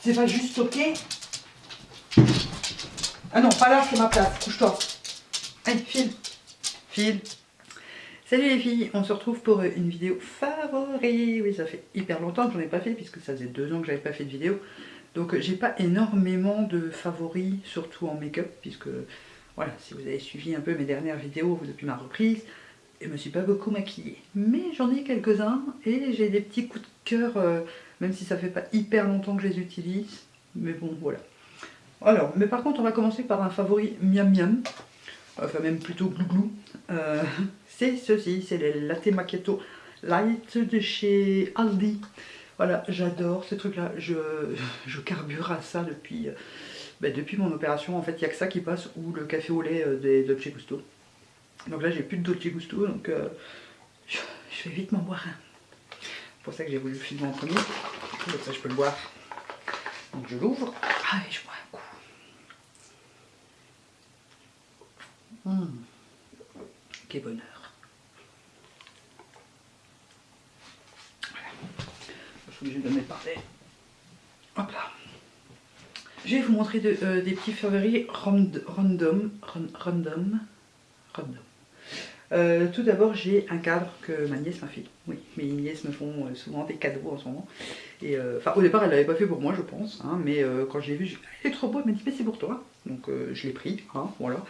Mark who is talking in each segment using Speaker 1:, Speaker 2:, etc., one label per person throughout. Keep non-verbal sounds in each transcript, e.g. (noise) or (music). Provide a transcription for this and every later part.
Speaker 1: C'est pas juste ok. Ah non, pas là, c'est ma place. Couche-toi. Allez, file. File. Salut les filles, on se retrouve pour une vidéo favori. Oui, ça fait hyper longtemps que j'en ai pas fait, puisque ça faisait deux ans que j'avais pas fait de vidéo. Donc j'ai pas énormément de favoris, surtout en make-up, puisque voilà, si vous avez suivi un peu mes dernières vidéos depuis ma reprise, je me suis pas beaucoup maquillée. Mais j'en ai quelques-uns et j'ai des petits coups de cœur, euh, même si ça fait pas hyper longtemps que je les utilise. Mais bon, voilà. Alors, mais par contre, on va commencer par un favori miam miam. Enfin, même plutôt glouglou. Euh, (laughs) c'est ceci, c'est les Latte Macchiato Light de chez Aldi. Voilà, j'adore ce truc-là. Je, je, carbure à ça depuis, euh, ben, depuis mon opération. En fait, il n'y a que ça qui passe, ou le café au lait euh, des Dolce Gusto. Donc là, j'ai plus de Dolce Gusto, donc je, vais vite m'en boire un. C'est pour ça que j'ai voulu filmer en premier. Comme ça, je peux le boire. Donc je l'ouvre. Ah, et je bois un coup. Mmh. Quel bonheur. obligé de mettre par Hop là. Je vais vous montrer euh, des petits favoris random. Random. Random. Euh, tout d'abord, j'ai un cadre que ma nièce m'a fait. Oui, mes nièces me font euh, souvent des cadeaux en ce moment. Et enfin, au départ, elle l'avait pas fait pour moi, je pense. Hein, mais quand j'ai vu, j'ai est trop beau. Elle m'a dit, mais c'est pour toi. Donc, je l'ai pris. Hein, voilà.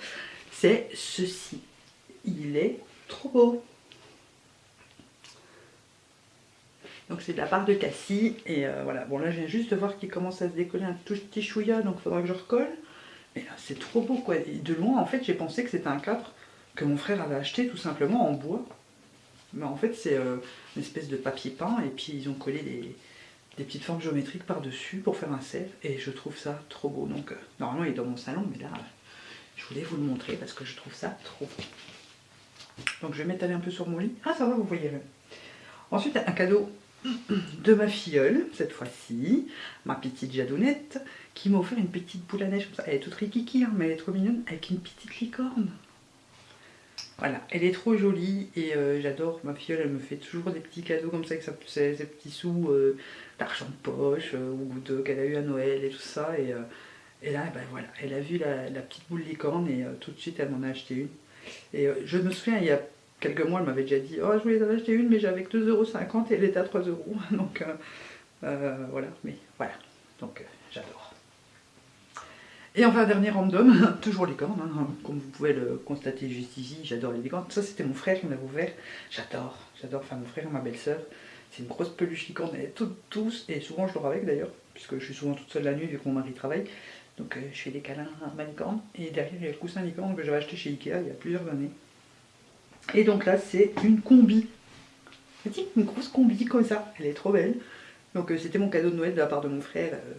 Speaker 1: C'est ceci. Il est trop beau. Donc c'est de la part de Cassie. Et euh, voilà, bon là je viens juste de voir qu'il commence à se décoller un tout petit chouïa, donc il faudra que je recolle. Mais là c'est trop beau quoi. Et de loin en fait j'ai pensé que c'était un cadre que mon frère avait acheté tout simplement en bois. Mais en fait c'est euh, une espèce de papier peint et puis ils ont collé des, petites formes géométriques par-dessus pour faire un cerf. Et je trouve ça trop beau. Donc euh, normalement il est dans mon salon mais là je voulais vous le montrer parce que je trouve ça trop beau. Donc je vais m'étaler un peu sur mon lit. Ah ça va vous voyez. Ensuite un cadeau (clears throat) de ma filleule, cette fois-ci, ma petite jadounette, qui m'a offert une petite boule à neige comme ça. Elle est toute rikiki, hein, mais elle est trop mignonne, avec une petite licorne. Voilà, elle est trop jolie et euh, j'adore. Ma filleule, elle me fait toujours des petits cadeaux comme ça, avec ses, petits sous euh, d'argent de poche euh, ou qu'elle a eu à Noël et tout ça. Et, là, voilà, elle a vu la, petite boule licorne et tout de suite, elle m'en a acheté une. Et je me souviens, il y a quelques mois, elle m'avait déjà dit Oh, je voulais en acheter une, mais j'avais que 2,50€ et elle était à 3€. (laughs) Donc voilà, mais voilà. Donc j'adore. Et enfin, dernier random, (laughs) toujours les cornes, hein, comme vous pouvez le constater juste ici, j'adore les licornes. Ça, c'était mon frère qui m'avait ouvert. J'adore, j'adore. Enfin, mon frère et ma belle-sœur. C'est une grosse peluche licorne, elle est toute douce, et souvent je dors avec d'ailleurs, puisque je suis souvent toute seule la nuit vu que mon mari travaille. Donc je fais des câlins à ma licorne. Et derrière, il y a le coussin licorne que j'avais acheté chez Ikea il y a plusieurs années. Et donc là, c'est une combi. Une grosse combi comme ça. Elle est trop belle. Donc euh, c'était mon cadeau de Noël de la part de mon frère. Euh,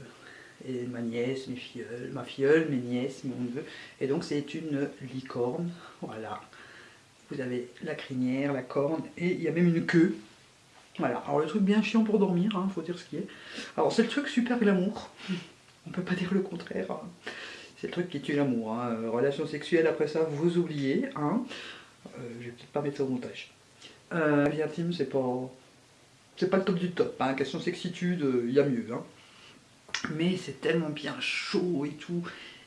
Speaker 1: et ma nièce, mes filleuls, ma filleule, mes nièces, mon neveu. Et donc c'est une licorne. Voilà. Vous avez la crinière, la corne et il y a même une queue. Voilà. Alors le truc bien chiant pour dormir, hein, faut dire ce qui est. Alors c'est le truc super glamour. On peut pas dire le contraire. Hein. C'est le truc qui tue l'amour. Hein. Euh, relation sexuelle après ça, vous oubliez. Hein. Euh, je vais peut-être pas mettre ça au montage. Euh, vie intime, c'est pas... C'est pas le top du top, hein. question sexitude, il euh, y a mieux. Mais c'est tellement bien chaud et tout.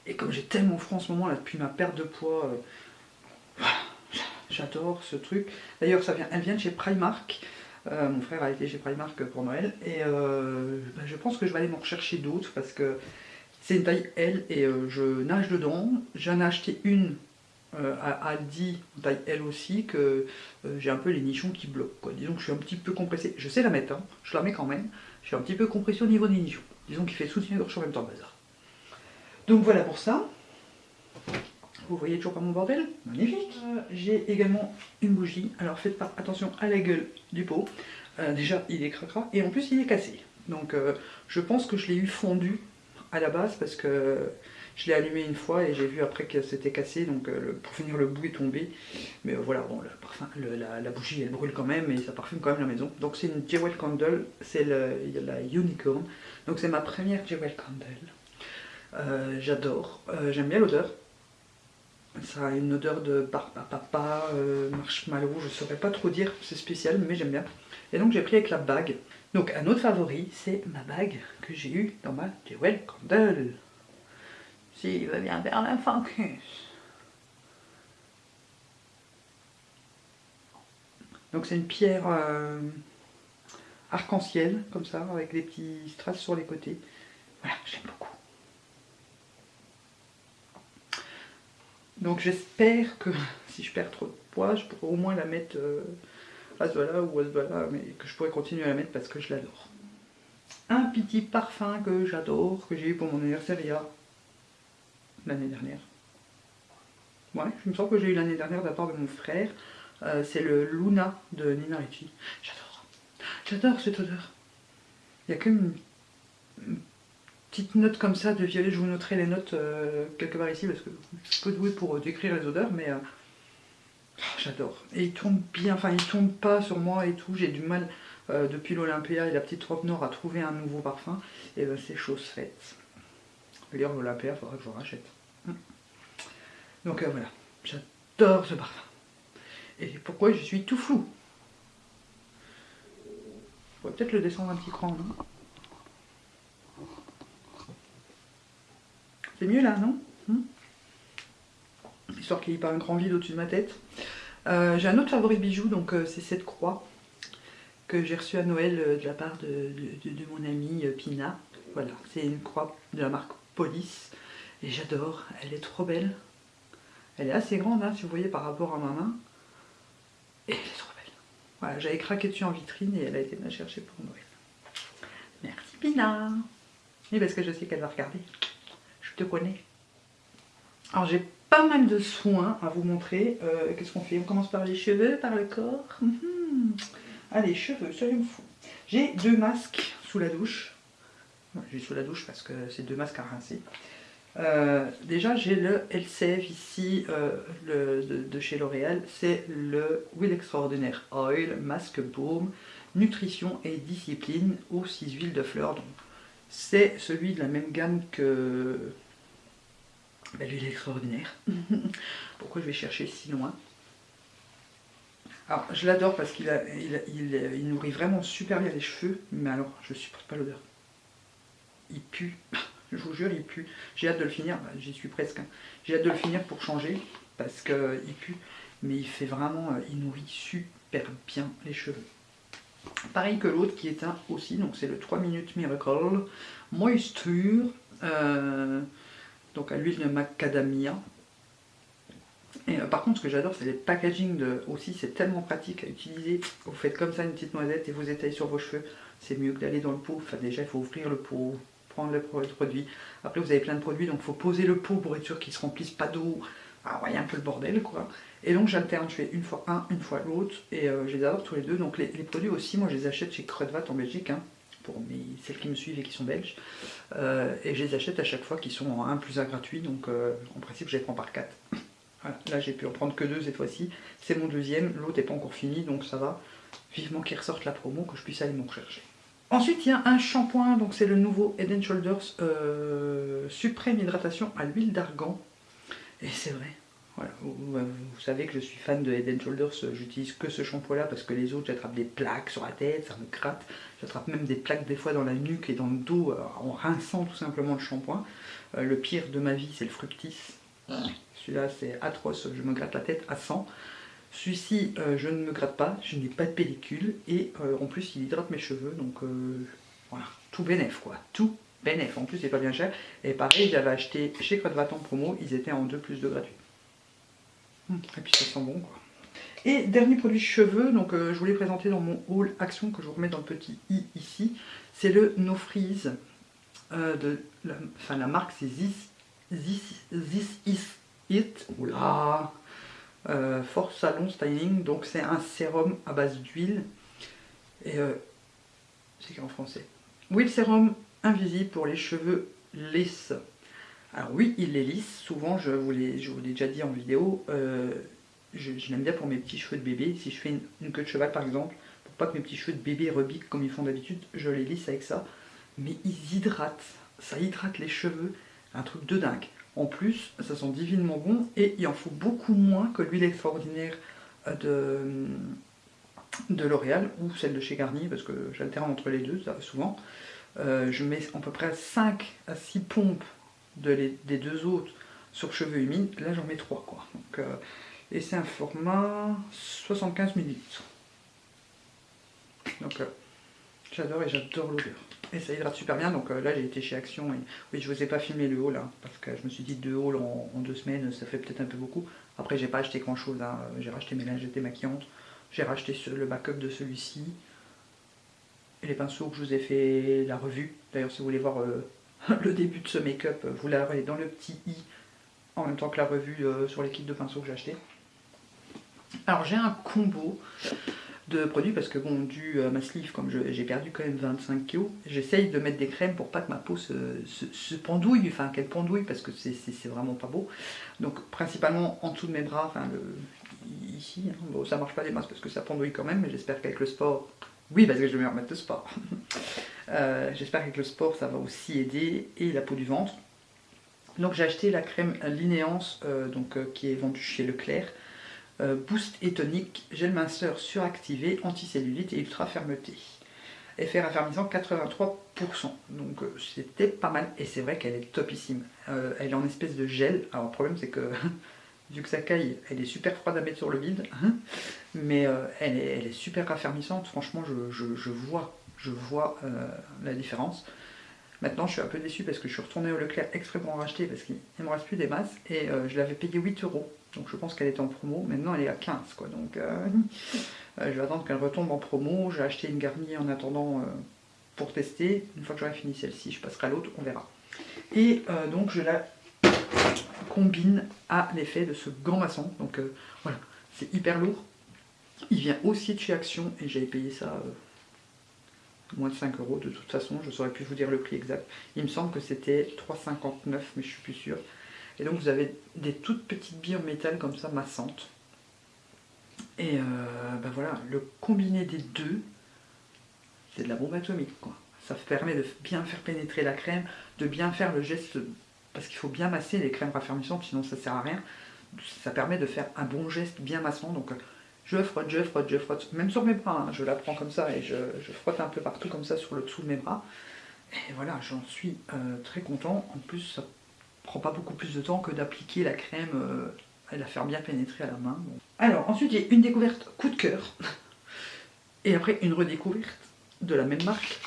Speaker 1: Et comme j'ai tellement froid en ce moment, là, depuis ma perte de poids, j'adore ce truc. D'ailleurs, ça vient, elle vient de chez Primark. mon frère a été chez Primark pour Noël. Et ben, je pense que je vais aller m'en rechercher d'autres parce que c'est une taille L et je nage dedans. J'en ai acheté une euh, à Aldi, taille L aussi, que euh, j'ai un peu les nichons qui bloquent. Quoi. Disons que je suis un petit peu compressé. Je sais la mettre, hein. je la mets quand même. Je suis un petit peu compressé au niveau des nichons. Disons qu'il fait soutien-gorge en même temps bazar. Donc voilà pour ça. Vous voyez toujours pas mon bordel Magnifique euh, J'ai également une bougie. Alors faites pas attention à la gueule du pot. déjà, il est cracra. Et en plus, il est cassé. Donc je pense que je l'ai eu fondu à la base parce que je l'ai allumé une fois et j'ai vu après que c'était cassé, donc euh, pour finir le bout est tombé. Mais euh, voilà, bon, le parfum, la, bougie elle brûle quand même et ça parfume quand même la maison. Donc c'est une Jewel Candle, c'est la Unicorn. Donc c'est ma première Jewel Candle. Euh, j'adore, j'aime bien l'odeur. Ça a une odeur de papa, marshmallow, je saurais pas trop dire, c'est spécial, mais j'aime bien. Et donc j'ai pris avec la bague. Donc un autre favori, c'est ma bague que j'ai eue dans ma Jewel Candle. Si, va bien vers la Donc c'est une pierre euh, arc-en-ciel, comme ça, avec des petits strass sur les côtés. Voilà, j'aime beaucoup. Donc j'espère que (laughs) si je perds trop de poids, je pourrai au moins la mettre euh, à ce là ou à ce là, mais que je pourrais continuer à la mettre parce que je l'adore. Un petit parfum que j'adore, que j'ai eu pour mon anniversaire il l'année dernière. Ouais, je me sens que j'ai eu l'année dernière de de mon frère. Euh, c'est le Luna de Nina Ricci. J'adore. J'adore cette odeur. Il y a qu'une petite note comme ça de violet. Je vous noterai les notes euh, quelque part ici parce que je suis peu douée pour euh, décrire les odeurs, mais oh, j'adore. Et il tourne bien, enfin il tourne pas sur moi et tout. J'ai du mal depuis l'Olympia et la petite robe nord à trouver un nouveau parfum. Et ben c'est chose faite. D'ailleurs l'Olympia, faudra que je rachète. Hum. Donc voilà, j'adore ce parfum. Et pourquoi je suis tout flou On va peut-être le descendre un petit cran, non? C'est mieux là, non? Hmm? Histoire qu'il n'y ait pas un grand vide au-dessus de ma tête. Euh, j'ai un autre favori bijou, donc euh, c'est cette croix que j'ai reçue à Noël euh, de la part de, mon amie Pina. Voilà, c'est une croix de la marque Police. Et j'adore, elle est trop belle. Elle est assez grande, hein, si vous voyez, par rapport à ma main. Et elle est trop belle. Voilà, j'avais craqué dessus en vitrine et elle a été me chercher pour Noël. Merci Pina. Oui, parce que je sais qu'elle va regarder. Je te connais. Alors j'ai pas mal de soins à vous montrer. Euh, qu'est-ce qu'on fait? On commence par les cheveux, par le corps? Mhm. Allez, cheveux, soyons fous. J'ai deux masques sous la douche. J'ai sous la douche parce que c'est deux masques à rincer. Euh, déjà, j'ai le LCF ici euh, de, chez L'Oréal. C'est le Will Extraordinaire Oil Masque Baume Nutrition et Discipline aux 6 huiles de fleurs. C'est celui de la même gamme que ben, l'huile extraordinaire. (laughs) Pourquoi je vais chercher si loin? Alors, je l'adore parce qu'il il, nourrit vraiment super bien les cheveux. Mais alors, je supporte pas l'odeur. Il pue. (laughs) Je vous jure, il pue. J'ai hâte de le finir, bah, j'y suis presque. Hein. J'ai hâte de le finir pour changer, parce qu'il pue. Mais il fait vraiment, euh, il nourrit super bien les cheveux. Pareil que l'autre qui est un aussi, donc c'est le 3 minutes Miracle Moisture, euh, donc à l'huile de macadamia. Et euh, par contre, ce que j'adore, c'est les packaging de, aussi, c'est tellement pratique à utiliser. Vous faites comme ça une petite noisette et vous étalez sur vos cheveux. C'est mieux que d'aller dans le pot. Enfin, déjà, il faut ouvrir le pot, prendre le produit. Après, vous avez plein de produits, donc il faut poser le pot pour être sûr qu'il ne se remplisse pas d'eau. Ah ouais, un peu le bordel, quoi. Et donc, j'alterne, je fais une fois un, une fois l'autre, et euh, je les adore tous les deux. Donc, les, produits aussi, moi, je les achète chez Crudvat en Belgique, hein, pour celles qui me suivent et qui sont belges. Euh, et je les achète à chaque fois qu'ils sont en 1 plus 1 gratuit, donc euh, en principe, je les prends par 4. (laughs) Voilà, là, j'ai pu en prendre que deux cette fois-ci. C'est mon deuxième, l'autre n'est pas encore fini, donc ça va. Vivement qu'ils ressortent la promo, que je puisse aller m'en chercher. Ensuite, il y a un shampoing, donc c'est le nouveau Head Shoulders euh, Suprême Hydratation à l'huile d'argan. Et c'est vrai, voilà, vous, savez que je suis fan de Head Shoulders, j'utilise que ce shampoing là parce que les autres j'attrape des plaques sur la tête, ça me gratte, j'attrape même des plaques des fois dans la nuque et dans le dos euh, en rinçant tout simplement le shampoing. Euh, le pire de ma vie c'est le Fructis, celui-là c'est atroce, je me gratte la tête à 100. Celui-ci, euh, je ne me gratte pas, je n'ai pas de pellicule et euh, en plus il hydrate mes cheveux, donc euh, voilà, tout bénef quoi, tout bénef. En plus c'est pas bien cher. Et pareil, j'avais acheté chez Code en promo, ils étaient en 2 plus de gratuit. Hum, et puis ça sent bon quoi. Et dernier produit cheveux, donc je voulais présenter dans mon haul action que je vous remets dans le petit i ici, c'est le No Freeze de la, enfin, la marque c'est This, This, This Is It. Oula euh, Force Salon Styling, donc c'est un sérum à base d'huile. Et euh, c'est en français. Oui, le sérum invisible pour les cheveux lisses. Alors oui, il les lisse, souvent je vous l'ai déjà dit en vidéo, euh, je, l'aime bien pour mes petits cheveux de bébé. Si je fais une, queue de cheval par exemple, pour pas que mes petits cheveux de bébé rebiquent comme ils font d'habitude, je les lisse avec ça. Mais ils hydratent, ça hydrate les cheveux, un truc de dingue. En plus, ça sent divinement bon et il en faut beaucoup moins que l'huile extraordinaire de, de L'Oréal ou celle de chez Garnier parce que j'alterne entre les deux, souvent. Euh, je mets à peu près 5 à 6 pompes des deux autres sur cheveux humides. Là, j'en mets 3. Quoi. Euh, et c'est un format 75 ml. Donc, euh, j'adore et j'adore l'odeur. Et ça hydrate super bien. Donc là, j'ai été chez Action. Et, oui, je vous ai pas filmé le haul là. Parce que je me suis dit deux hauls en, deux semaines, ça fait peut-être un peu beaucoup. Après, j'ai pas acheté grand chose. Hein. J'ai racheté mes lingettes démaquillantes. J'ai racheté le backup de celui-ci. Et les pinceaux que je vous ai fait la revue. D'ailleurs, si vous voulez voir euh, (laughs) le début de ce make-up, vous l'aurez dans le petit i en même temps que la revue euh, sur les kits de pinceaux que j'ai acheté. Alors j'ai un combo de produits parce que bon dû à comme j'ai perdu quand même 25 kg j'essaye de mettre des crèmes pour pas que ma peau se, pendouille enfin qu'elle pendouille parce que c'est vraiment pas beau donc principalement en dessous de mes bras enfin ici. Hein. Bon, ça marche pas des masses parce que ça pendouille quand même, mais j'espère qu'avec le sport, oui, parce que je vais me remettre de sport. (laughs) Euh, j'espère qu'avec le sport, ça va aussi aider, et la peau du ventre. Donc j'ai acheté la crème Linéance, euh, donc, euh, qui est vendue chez Leclerc. Boost et tonique, gel minceur suractivé, anticellulite et ultra fermeté. Effet raffermissant 83%. Donc c'était pas mal. Et c'est vrai qu'elle est topissime. elle est en espèce de gel. Alors le problème c'est que (laughs) vu que sa caille, elle est super froide à mettre sur le vide, (laughs) mais euh, elle, est, super raffermissante, franchement je, vois, je vois euh, la différence. Maintenant je suis un peu déçu parce que je suis retourné au Leclerc exprès pour en racheter parce qu'il ne me reste plus des masses et euh, je l'avais payé 8 euros. Donc je pense qu'elle était en promo, maintenant elle est à 15 quoi. Donc (laughs) je vais attendre qu'elle retombe en promo. J'ai acheté une garnie en attendant pour tester. Une fois que j'aurai fini celle-ci, je passerai à l'autre, on verra. Et donc je la combine à l'effet de ce gant maçon. Donc euh, voilà, c'est hyper lourd. Il vient aussi de chez Action et j'avais payé ça euh, moins de 5 euros de toute façon. Je saurais plus vous dire le prix exact. Il me semble que c'était 3,59 mais je suis plus sûr. Et donc vous avez des toutes petites billes en métal comme ça massantes. Et ben voilà, le combiné des deux, c'est de la bombe atomique quoi. Ça permet de bien faire pénétrer la crème, de bien faire le geste parce qu'il faut bien masser les crèmes raffermissantes, sinon ça sert à rien. Ça permet de faire un bon geste bien massant, donc euh, je frotte, je frotte, je frotte, même sur mes bras, hein. je la prends comme ça et je, frotte un peu partout comme ça sur le dessous de mes bras. Et voilà, j'en suis euh, très content. En plus, ça prend pas beaucoup plus de temps que d'appliquer la crème euh, et la faire bien pénétrer à la main. Alors, ensuite, j'ai une découverte coup de cœur. Et après, une redécouverte de la même marque.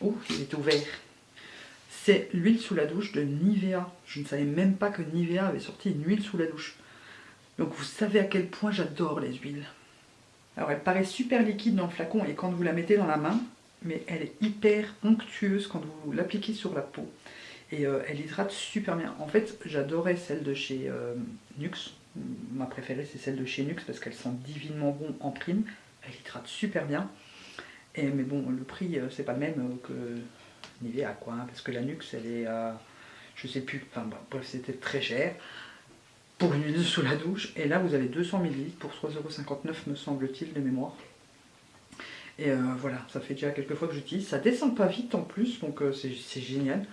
Speaker 1: Oh, il est ouvert. C'est l'huile sous la douche de Nivea. Je ne savais même pas que Nivea avait sorti une huile sous la douche. Donc vous savez à quel point j'adore les huiles. Alors elle paraît super liquide dans le flacon et quand vous la mettez dans la main, mais elle est hyper onctueuse quand vous l'appliquez sur la peau. Et euh, elle hydrate super bien. En fait, j'adorais celle de chez euh, Nux. Ma préférée, c'est celle de chez Nux parce qu'elle sent divinement bon en prime. Elle hydrate super bien. Mais bon, le prix, euh, c'est pas le même que Nivea quoi, hein, parce que la Nux elle est à, je sais plus, enfin bref c'était très cher pour une huile sous la douche, et là vous avez 200 ml pour 3,59€ me semble-t-il de mémoire. Et voilà, ça fait déjà quelques fois que j'utilise, ça descend pas vite en plus, donc c'est génial.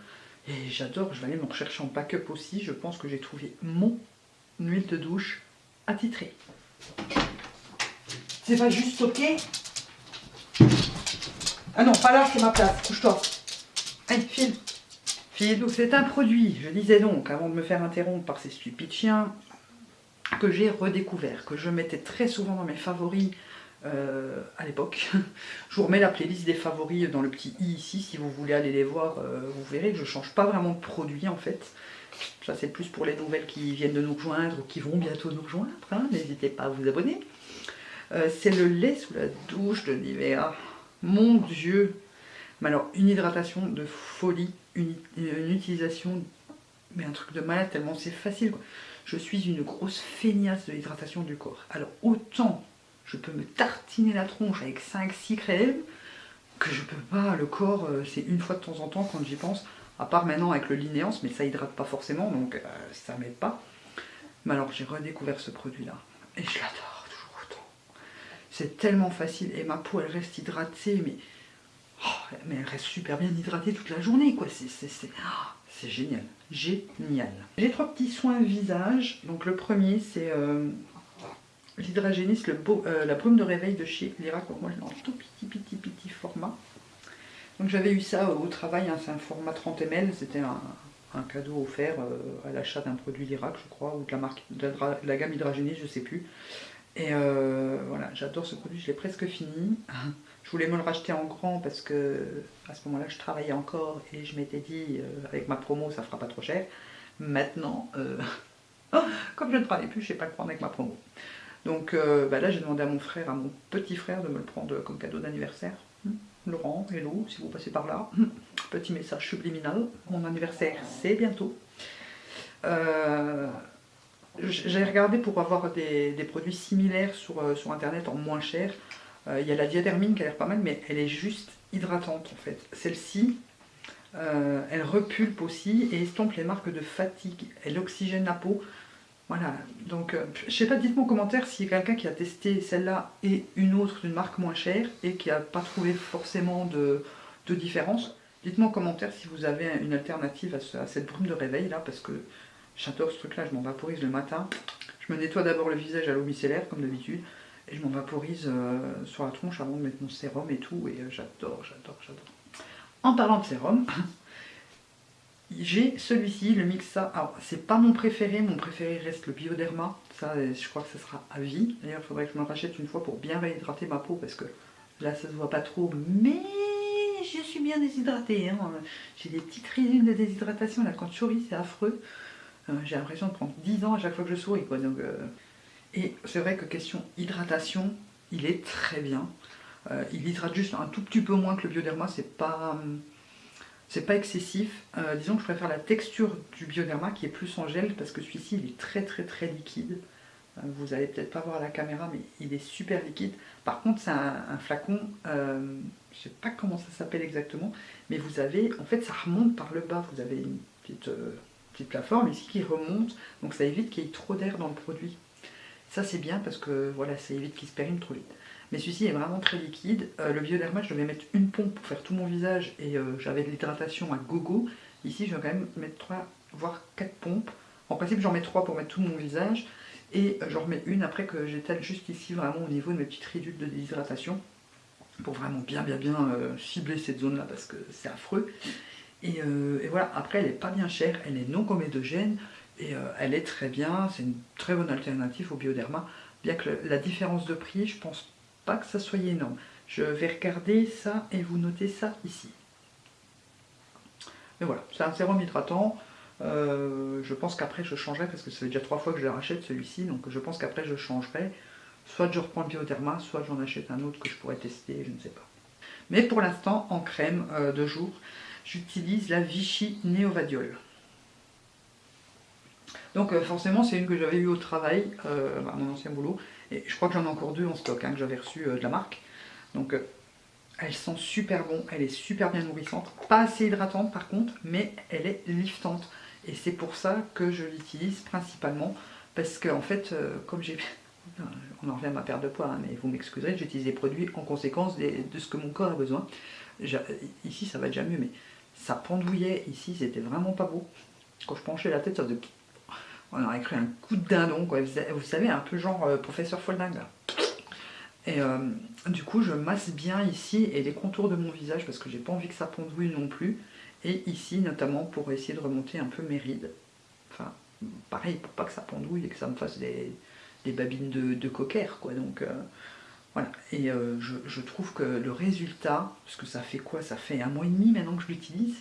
Speaker 1: Et j'adore, je vais aller me rechercher en backup aussi, je pense que j'ai trouvé mon huile de douche attitrée. C'est pas juste ok? Ah non, pas là, c'est ma place, couche-toi. Allez, file. File, c'est un produit, je disais donc, avant de me faire interrompre par ces stupides chiens, que j'ai redécouvert, que je mettais très souvent dans mes favoris euh, à l'époque. (laughs) je vous remets la playlist des favoris dans le petit i ici, si vous voulez aller les voir, euh, vous verrez que je change pas vraiment de produit en fait. Ça c'est plus pour les nouvelles qui viennent de nous rejoindre ou qui vont bientôt nous rejoindre, hein. n'hésitez pas à vous abonner. Euh, c'est le lait sous la douche de Nivea. Mon dieu, mais alors, une hydratation de folie, une, utilisation, mais un truc de malade, tellement c'est facile. Je suis une grosse feignasse de l'hydratation du corps. Alors, autant je peux me tartiner la tronche avec 5-6 crèmes, que je peux pas, le corps, euh, c'est une fois de temps en temps quand j'y pense, à part maintenant avec le linéance, mais ça hydrate pas forcément, donc euh, ça m'aide pas. Mais alors j'ai redécouvert ce produit-là, et je l'adore toujours autant. C'est tellement facile, et ma peau elle reste hydratée, mais Oh, elle reste super bien hydratée toute la journée, quoi. Ah, c'est génial, génial. J'ai trois petits soins visage. Donc le premier, c'est euh, l'hydragéniste, euh, la brume de réveil de chez je l'ai en tout petit, petit, petit format. Donc j'avais eu ça au travail, hein, c'est un format 30 ml, c'était un, cadeau offert euh, à l'achat d'un produit Lirac, je crois, ou de la marque de la, gamme hydragéniste, je sais plus. Et euh, voilà, j'adore ce produit, je l'ai presque fini. Je voulais me le racheter en grand parce que à ce moment-là, je travaillais encore et je m'étais dit, avec ma promo, ça fera pas trop cher. Maintenant, (laughs) comme je ne travaille plus, je ne sais pas le prendre avec ma promo. Donc euh, bah là, j'ai demandé à mon frère, à mon petit frère, de me le prendre comme cadeau d'anniversaire. Hmm. Laurent, hello, si vous passez par là. (laughs) Petit message subliminal. Mon anniversaire, c'est bientôt. Euh, j'ai regardé pour avoir des, produits similaires sur, euh, sur, internet en moins cher. Il y a la diadermine qui a l'air pas mal, mais elle est juste hydratante en fait. Celle-ci, elle repulpe aussi et estompe les marques de fatigue. Elle oxygène la peau. Voilà, donc euh, je sais pas, dites-moi en commentaire s'il y a quelqu'un qui a testé celle-là et une autre d'une marque moins chère et qui n'a pas trouvé forcément de, différence. Dites-moi en commentaire si vous avez une alternative à, cette brume de réveil là, parce que j'adore ce truc là, je m'en vaporise le matin. Je me nettoie d'abord le visage à l'eau micellaire comme d'habitude et je m'en vaporise euh, sur la tronche avant de mettre mon sérum et tout et euh, j'adore, j'adore, j'adore. En parlant de sérum, j'ai celui-ci, le Mixa. Alors, c'est pas mon préféré, mon préféré reste le Bioderma. Ça, je crois que ce sera à vie. D'ailleurs, il faudrait que je me rachète une fois pour bien réhydrater ma peau parce que là, ça se voit pas trop. Mais je suis bien déshydratée. Hein. J'ai des petites résines de déshydratation. Là, quand je souris, c'est affreux. Euh, j'ai l'impression de prendre 10 ans à chaque fois que je souris. Quoi. Donc, euh, Et c'est vrai que question hydratation, il est très bien. Euh, il hydrate juste un tout petit peu moins que le Bioderma. C'est pas hum, c'est pas excessif. Euh, disons que je préfère la texture du Bioderma qui est plus en gel parce que celui-ci il est très très très liquide. Euh, vous allez peut-être pas voir à la caméra mais il est super liquide. Par contre c'est un, flacon, euh, je sais pas comment ça s'appelle exactement, mais vous avez, en fait ça remonte par le bas. Vous avez une petite, petite plateforme ici qui remonte, donc ça évite qu'il y ait trop d'air dans le produit. Ça c'est bien parce que voilà, ça évite qu'il se périme trop vite. Mais celui-ci est vraiment très liquide. Euh, le Bioderma, je devais mettre une pompe pour faire tout mon visage et euh, j'avais de l'hydratation à gogo. Ici, je vais quand même mettre 3, voire 4 pompes. En principe, j'en mets 3 pour mettre tout mon visage. Et euh, j'en remets une après que j'étale juste ici, vraiment au niveau de mes petites ridules de déshydratation. Pour vraiment bien, bien, bien cibler cette zone-là parce que c'est affreux. Et, voilà, après, elle n'est pas bien chère. Elle est non comédogène. Et elle est très bien. C'est une très bonne alternative au Bioderma. Bien que la différence de prix, je pense pas que ça soit énorme. Je vais regarder ça et vous notez ça ici. Mais voilà, c'est un sérum hydratant. Euh, je pense qu'après je changerai parce que ça fait déjà trois fois que je le rachète celui-ci. Donc je pense qu'après je changerai. Soit je reprends le Bioderma, soit j'en achète un autre que je pourrais tester, je ne sais pas. Mais pour l'instant, en crème euh, de jour, j'utilise la Vichy Neovadiol. Donc euh, forcément c'est une que j'avais eu au travail, à mon ancien boulot, et je crois que j'en ai encore deux en stock hein, que j'avais reçu euh, de la marque. Donc euh, elle sent super bon, elle est super bien nourrissante. Pas assez hydratante par contre, mais elle est liftante. Et c'est pour ça que je l'utilise principalement. Parce que en fait, euh, comme j'ai... (laughs) On en revient à ma perte de poids, hein, mais vous m'excuserez, j'utilise des produits en conséquence de ce que mon corps a besoin. Ici ça va déjà mieux, mais ça pendouillait ici, c'était vraiment pas beau. Quand je penchais la tête, ça faisait on aurait cru un coup de dindon. Vous savez, un peu genre euh, professeur Folding, Et euh, du coup, je masse bien ici et les contours de mon visage parce que j'ai pas envie que ça pendouille non plus. Et ici, notamment, pour essayer de remonter un peu mes rides. Enfin, pareil, pour pas que ça pendouille et que ça me fasse des, babines de, de cocker, quoi. Donc, euh, voilà. Et je, trouve que le résultat, parce que ça fait quoi? Ça fait un mois et demi maintenant que je l'utilise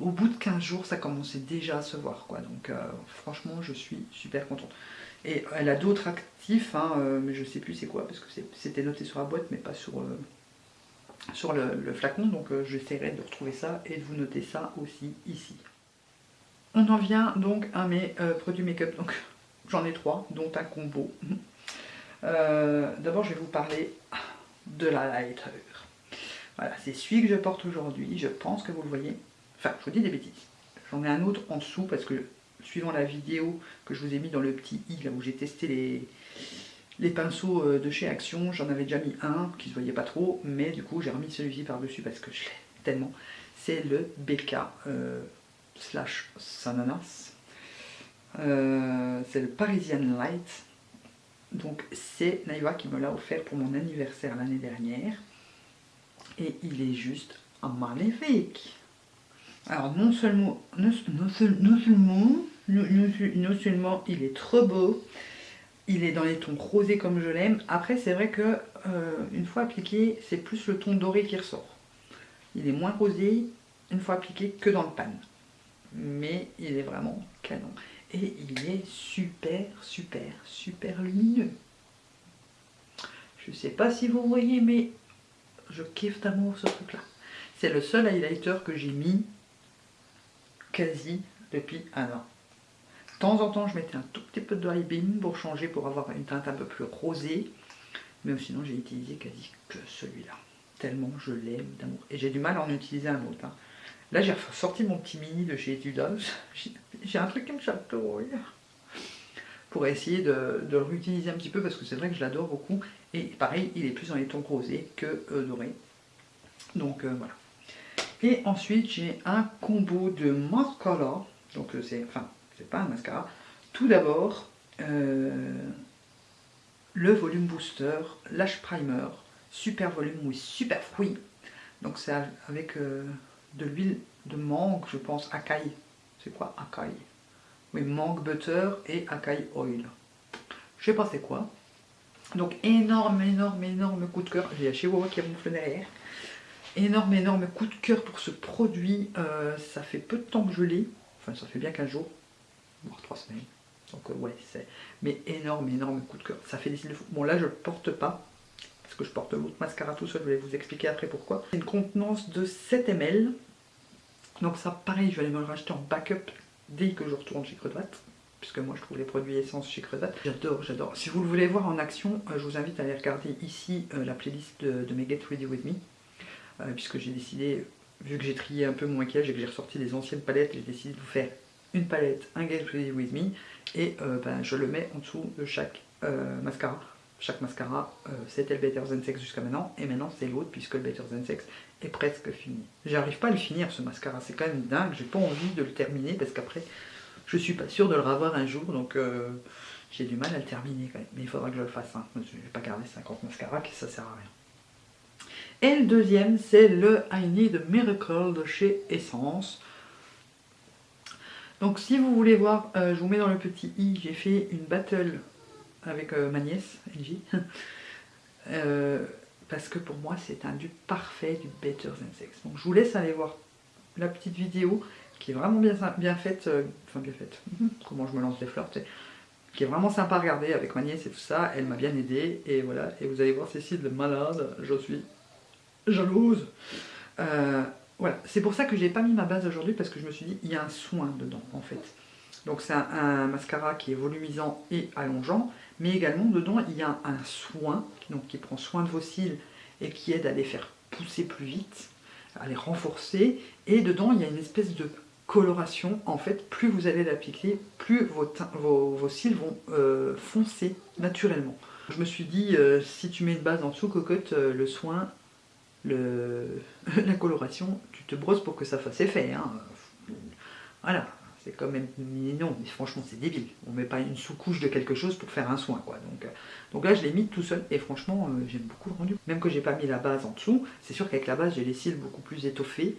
Speaker 1: au, bout de 15 jours, ça commençait déjà à se voir. Quoi. Donc euh, franchement, je suis super contente. Et elle a d'autres actifs, hein, euh, mais je sais plus c'est quoi, parce que c'était noté sur la boîte, mais pas sur, euh, sur le, flacon. Donc j'essaierai de retrouver ça et de vous noter ça aussi ici. On en vient donc à mes produits make-up. Donc (laughs) j'en ai trois, dont un combo. (laughs) D'abord, je vais vous parler de la lighter. Voilà, c'est celui que je porte aujourd'hui. Je pense que vous le voyez. Enfin, je vous dis des bêtises. J'en ai un autre en dessous parce que suivant la vidéo que je vous ai mis dans le petit i, là où j'ai testé les, pinceaux euh, de chez Action, j'en avais déjà mis un qui se voyait pas trop, mais du coup j'ai remis celui-ci par-dessus parce que je l'ai tellement. C'est le BK euh, slash Sananas. Euh, c'est le Parisian Light. Donc c'est Naïva qui me l'a offert pour mon anniversaire l'année dernière. Et il est juste magnifique. Alors non seulement, non, seulement, non, seulement il est trop beau, il est dans les tons rosés comme je l'aime. Après c'est vrai que euh, une fois appliqué, c'est plus le ton doré qui ressort. Il est moins rosé une fois appliqué que dans le pan. Mais il est vraiment canon. Et il est super, super, super lumineux. Je sais pas si vous voyez, mais je kiffe d'amour ce truc-là. C'est le seul highlighter que j'ai mis quasi depuis un an. De temps en temps, je mettais un tout petit peu de dry beam pour changer, pour avoir une teinte un peu plus rosée. Mais sinon, j'ai utilisé quasi que celui-là. Tellement je l'aime d'amour. Et j'ai du mal à en utiliser un autre. Hein. Là, j'ai sorti mon petit mini de chez Etudos. (laughs) J'ai un truc qui me chatouille. Pour essayer de, le réutiliser un petit peu parce que c'est vrai que je l'adore beaucoup. Et pareil, il est plus dans les tons rosés que euh, dorés. Donc euh, voilà. Et ensuite, j'ai un combo de mascara. Donc euh, c'est, enfin, c'est pas un mascara. Tout d'abord, le volume booster, lash primer, super volume, oui, super fruit. Donc c'est avec de l'huile de mangue, je pense, acai. C'est quoi acai Oui, mangue butter et acai oil. Je sais pas c'est quoi. Donc énorme, énorme, énorme coup de cœur. J'ai acheté Wawa qui ronfle derrière. Énorme, énorme coup de cœur pour ce produit. Euh, ça fait peu de temps que je l'ai. Enfin, ça fait bien 15 jours, voire 3 semaines. Donc euh, ouais, c'est... Mais énorme, énorme coup de cœur. Ça fait des cils de fou. Bon là, je le porte pas parce que je porte l'autre mascara tout seul, je vais vous expliquer après pourquoi. C'est une contenance de 7 ml, donc ça pareil, je vais aller me le racheter en backup dès que je retourne chez Crevat, puisque moi je trouve les produits essence chez Crevat. J'adore, j'adore. Si vous le voulez voir en action, euh, je vous invite à aller regarder ici euh, la playlist de, mes Get Ready With Me, euh, puisque j'ai décidé, vu que j'ai trié un peu mon maquillage et que j'ai ressorti des anciennes palettes, j'ai décidé de vous faire une palette, un Get Ready With Me, et ben, je le mets en dessous de chaque mascara chaque mascara, c'était le Better Than Sex jusqu'à maintenant, et maintenant c'est l'autre puisque le Better Than Sex est presque fini. J'arrive pas à le finir ce mascara, c'est quand même dingue, j'ai pas envie de le terminer parce qu'après je suis pas sûre de le revoir un jour, donc euh, j'ai du mal à le terminer quand même, mais il faudra que je le fasse, hein. je vais pas garder 50 mascaras, ça sert à rien. Et le deuxième, c'est le I Need Miracle de chez Essence. Donc si vous voulez voir, euh, je vous mets dans le petit i, j'ai fait une battle avec euh, ma nièce, Angie. (laughs) Euh, parce que pour moi, c'est un dupe parfait du Better Than Sex. Donc je vous laisse aller voir la petite vidéo qui est vraiment bien, bien faite. Euh, enfin, bien faite. Comment je me lance des fleurs, qui est vraiment sympa à regarder avec ma nièce et tout ça. Elle m'a bien aidé. Et voilà. Et vous allez voir Cécile malade. Je suis jalouse. voilà. C'est pour ça que j'ai pas mis ma base aujourd'hui parce que je me suis dit, il y a un soin dedans en fait. Donc c'est un, mascara qui est volumisant et allongeant, mais également dedans il y a un soin donc, qui prend soin de vos cils et qui aide à les faire pousser plus vite, à les renforcer, et dedans il y a une espèce de coloration, en fait plus vous allez l'appliquer, plus vos, vos, cils vont euh, foncer naturellement. Je me suis dit, euh, si tu mets une base en dessous, cocotte, euh, le soin, le, (laughs) la coloration, tu te brosses pour que ça fasse effet. Hein. Voilà, c'est quand même non, mais franchement c'est débile. On met pas une sous-couche de quelque chose pour faire un soin quoi. Donc, euh, donc là je l'ai mis tout seul et franchement euh, j'aime beaucoup le rendu. Même que j'ai pas mis la base en dessous, c'est sûr qu'avec la base j'ai les cils beaucoup plus étoffés.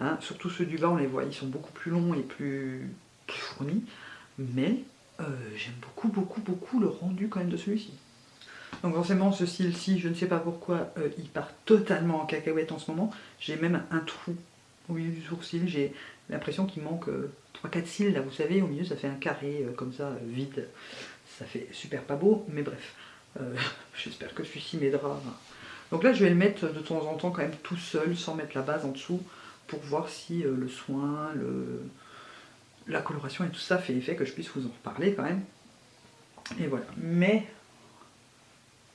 Speaker 1: Hein. Surtout ceux du bas on les voit, ils sont beaucoup plus longs et plus, fournis. Mais euh, j'aime beaucoup beaucoup beaucoup le rendu quand même de celui-ci. Donc forcément ce cil-ci, je ne sais pas pourquoi, il part totalement en cacahuète en ce moment. J'ai même un trou au milieu du sourcil, j'ai l'impression qu'il manque 3-4 cils, là vous savez, au milieu ça fait un carré euh, comme ça, euh, vide. Ça fait super pas beau, mais bref. Euh, (laughs) j'espère que celui-ci m'aidera. Donc là je vais le mettre de temps en temps quand même tout seul, sans mettre la base en dessous, pour voir si le soin, le, la coloration et tout ça fait effet que je puisse vous en reparler quand même. Et voilà. Mais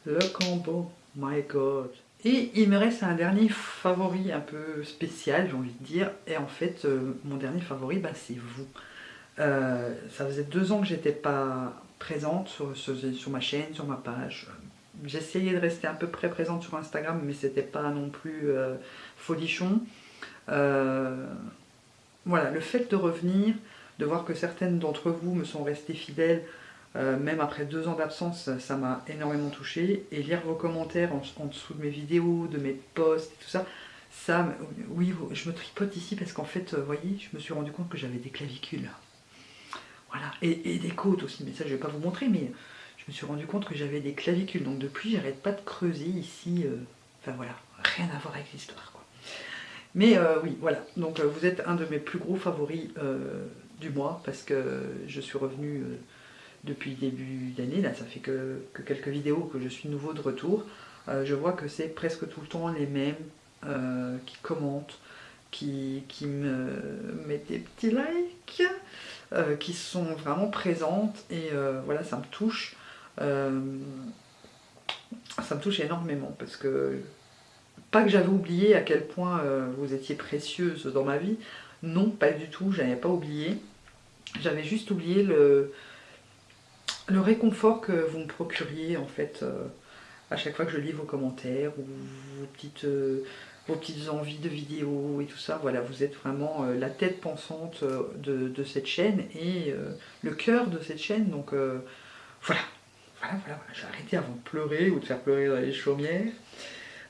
Speaker 1: le combo, my god et il me reste un dernier favori un peu spécial, j'ai envie de dire. Et en fait, euh, mon dernier favori, bah, c'est vous. Euh, ça faisait deux ans que j'étais pas présente sur, ma chaîne, sur ma page. J'essayais de rester à peu près présente sur Instagram, mais c'était pas non plus euh, folichon. voilà, le fait de revenir, de voir que certaines d'entre vous me sont restées fidèles même après deux ans d'absence, ça m'a énormément touché. Et lire vos commentaires en, dessous de mes vidéos, de mes posts, tout ça, ça, oui, je me tripote ici parce qu'en fait, vous voyez, je me suis rendu compte que j'avais des clavicules. Voilà, et, des côtes aussi, mais ça je vais pas vous montrer, mais je me suis rendu compte que j'avais des clavicules, donc depuis j'arrête pas de creuser ici, euh, enfin voilà, rien à voir avec l'histoire. Mais euh, oui, voilà, donc euh, vous êtes un de mes plus gros favoris du mois, parce que je suis revenue depuis début d'année, là ça fait que, quelques vidéos que je suis nouveau de retour, je vois que c'est presque tout le temps les mêmes qui commentent, qui, qui me mettent des petits likes, euh, qui sont vraiment présentes et euh, voilà ça me touche euh, ça me touche énormément parce que pas que j'avais oublié à quel point vous étiez précieuse dans ma vie. Non pas du tout j'avais pas oublié. J'avais juste oublié le, le réconfort que vous me procuriez en fait à chaque fois que je lis vos commentaires ou vos petites vos petites envies de vidéos et tout ça. Voilà, vous êtes vraiment euh, la tête pensante euh, de, cette chaîne et euh, le cœur de cette chaîne. Donc voilà, voilà, voilà, voilà. j'ai arrêté avant de pleurer ou de faire pleurer dans les chaumières.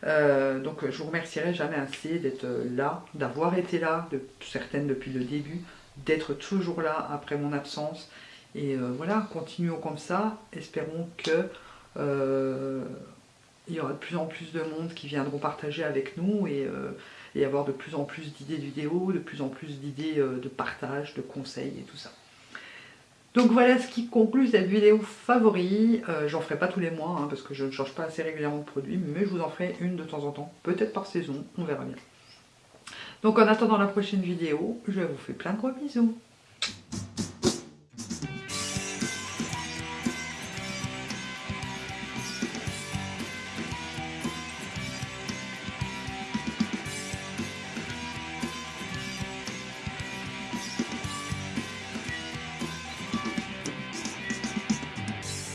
Speaker 1: donc je vous remercierai jamais assez d'être là, d'avoir été là, de, certaines depuis le début, d'être toujours là après mon absence. Et voilà, continuons comme ça, espérons que il y aura de plus en plus de monde qui viendront partager avec nous et, euh, avoir de plus en plus d'idées de vidéos, de plus en plus d'idées euh, de partage, de conseils et tout ça. Donc voilà ce qui conclut cette vidéo favori. Euh, j'en ferai pas tous les mois hein, parce que je ne change pas assez régulièrement de produit, mais je vous en ferai une de temps en temps, peut-être par saison, on verra bien. Donc en attendant la prochaine vidéo, je vous fais plein de gros bisous.